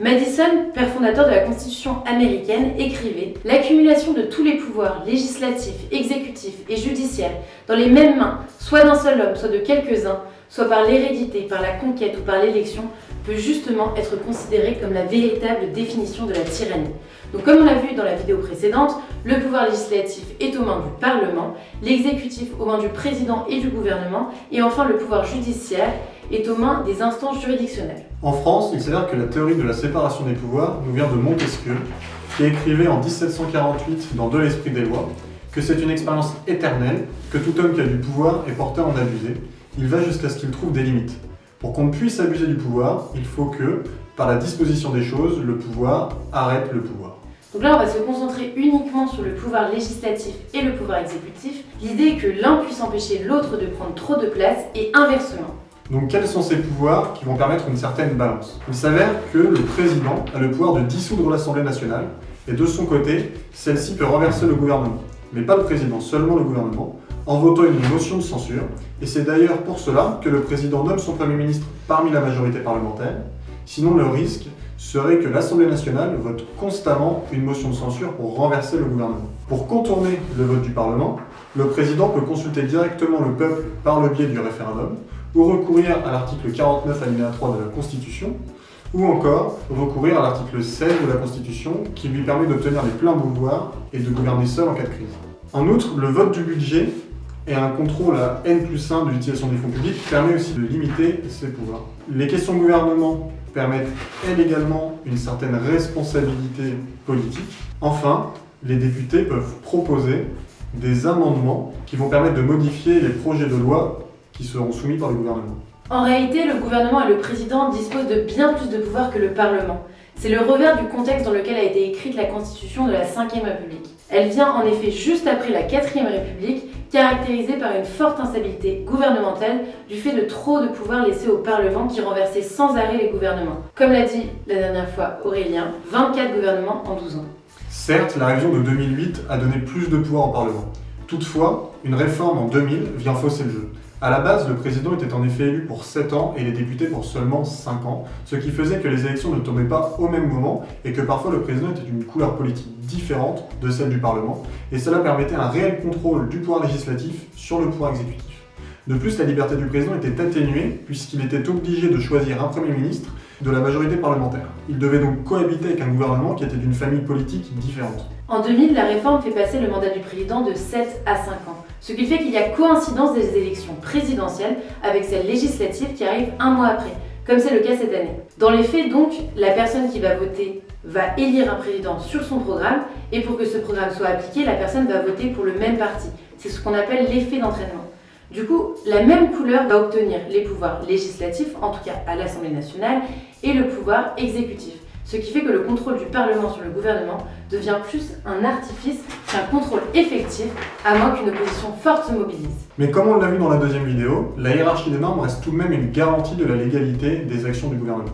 Madison, père fondateur de la Constitution américaine, écrivait « L'accumulation de tous les pouvoirs législatifs, exécutifs et judiciaires dans les mêmes mains, soit d'un seul homme, soit de quelques-uns, soit par l'hérédité, par la conquête ou par l'élection, peut justement être considérée comme la véritable définition de la tyrannie. Donc comme on l'a vu dans la vidéo précédente, le pouvoir législatif est aux mains du Parlement, l'exécutif aux mains du président et du gouvernement, et enfin le pouvoir judiciaire est aux mains des instances juridictionnelles. En France, il s'avère que la théorie de la séparation des pouvoirs nous vient de Montesquieu, qui écrivait en 1748 dans De l'Esprit des lois que c'est une expérience éternelle, que tout homme qui a du pouvoir est porté à en abuser. Il va jusqu'à ce qu'il trouve des limites. Pour qu'on puisse abuser du pouvoir, il faut que, par la disposition des choses, le pouvoir arrête le pouvoir. Donc là, on va se concentrer uniquement sur le pouvoir législatif et le pouvoir exécutif. L'idée est que l'un puisse empêcher l'autre de prendre trop de place et inversement. Donc quels sont ces pouvoirs qui vont permettre une certaine balance? Il s'avère que le président a le pouvoir de dissoudre l'Assemblée nationale et de son côté, celle-ci peut renverser le gouvernement. Mais pas le président, seulement le gouvernement, en votant une motion de censure. Et c'est d'ailleurs pour cela que le président nomme son Premier ministre parmi la majorité parlementaire. Sinon, le risque serait que l'Assemblée nationale vote constamment une motion de censure pour renverser le gouvernement. Pour contourner le vote du Parlement, le président peut consulter directement le peuple par le biais du référendum, ou recourir à l'article 49 alinéa 3 de la Constitution, ou encore recourir à l'article 16 de la Constitution qui lui permet d'obtenir les pleins pouvoirs et de gouverner seul en cas de crise. En outre, le vote du budget et un contrôle à N plus 1 de l'utilisation des fonds publics permet aussi de limiter ces pouvoirs. Les questions de gouvernement permettent, elles également, une certaine responsabilité politique. Enfin, les députés peuvent proposer des amendements qui vont permettre de modifier les projets de loi qui seront soumis par le gouvernement. En réalité, le gouvernement et le président disposent de bien plus de pouvoir que le Parlement. C'est le revers du contexte dans lequel a été écrite la Constitution de la Ve République. Elle vient en effet juste après la Quatrième République, caractérisée par une forte instabilité gouvernementale du fait de trop de pouvoirs laissés au Parlement qui renversait sans arrêt les gouvernements. Comme l'a dit la dernière fois Aurélien, 24 gouvernements en 12 ans. Certes, la révision de 2008 a donné plus de pouvoir au Parlement. Toutefois, une réforme en 2000 vient fausser le jeu. À la base, le président était en effet élu pour 7 ans et les députés pour seulement 5 ans, ce qui faisait que les élections ne tombaient pas au même moment et que parfois le président était d'une couleur politique différente de celle du Parlement, et cela permettait un réel contrôle du pouvoir législatif sur le pouvoir exécutif. De plus, la liberté du président était atténuée puisqu'il était obligé de choisir un Premier ministre de la majorité parlementaire. Il devait donc cohabiter avec un gouvernement qui était d'une famille politique différente. En 2000, la réforme fait passer le mandat du président de 7 à 5 ans, ce qui fait qu'il y a coïncidence des élections présidentielles avec celles législatives qui arrivent un mois après, comme c'est le cas cette année. Dans les faits donc, la personne qui va voter va élire un président sur son programme, et pour que ce programme soit appliqué, la personne va voter pour le même parti. C'est ce qu'on appelle l'effet d'entraînement. Du coup, la même couleur va obtenir les pouvoirs législatifs, en tout cas à l'Assemblée nationale, et le pouvoir exécutif. Ce qui fait que le contrôle du Parlement sur le gouvernement devient plus un artifice qu'un contrôle effectif, à moins qu'une opposition forte se mobilise. Mais comme on l'a vu dans la deuxième vidéo, la hiérarchie des normes reste tout de même une garantie de la légalité des actions du gouvernement.